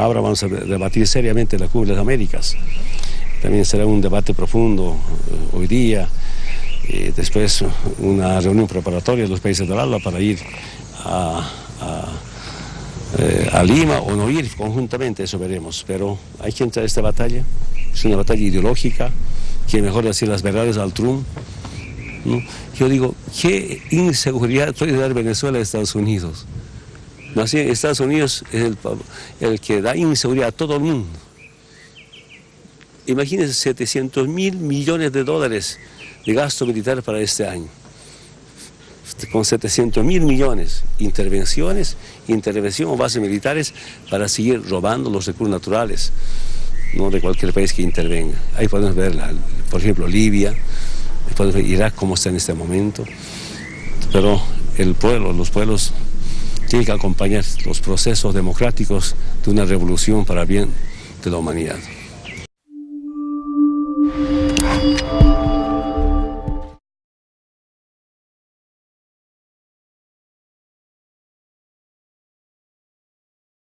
ahora vamos a debatir seriamente la Cumbre de las Américas. También será un debate profundo eh, hoy día, después una reunión preparatoria de los países del ALBA para ir a, a, Lima o no ir conjuntamente, eso veremos. Pero hay que entrar a esta batalla, es una batalla ideológica, que mejor decir las verdades al Trump. Yo digo, ¿qué inseguridad puede dar Venezuela a Estados Unidos? Estados Unidos es el, que da inseguridad a todo el mundo. Imagínense 700 mil millones de dólares de gasto militar para este año. Con 700 mil millones, intervenciones, intervención o bases militares para seguir robando los recursos naturales no de cualquier país que intervenga. Ahí podemos ver, por ejemplo, Libia, podemos ver Irak cómo está en este momento, pero el pueblo, los pueblos tienen que acompañar los procesos democráticos de una revolución para bien de la humanidad.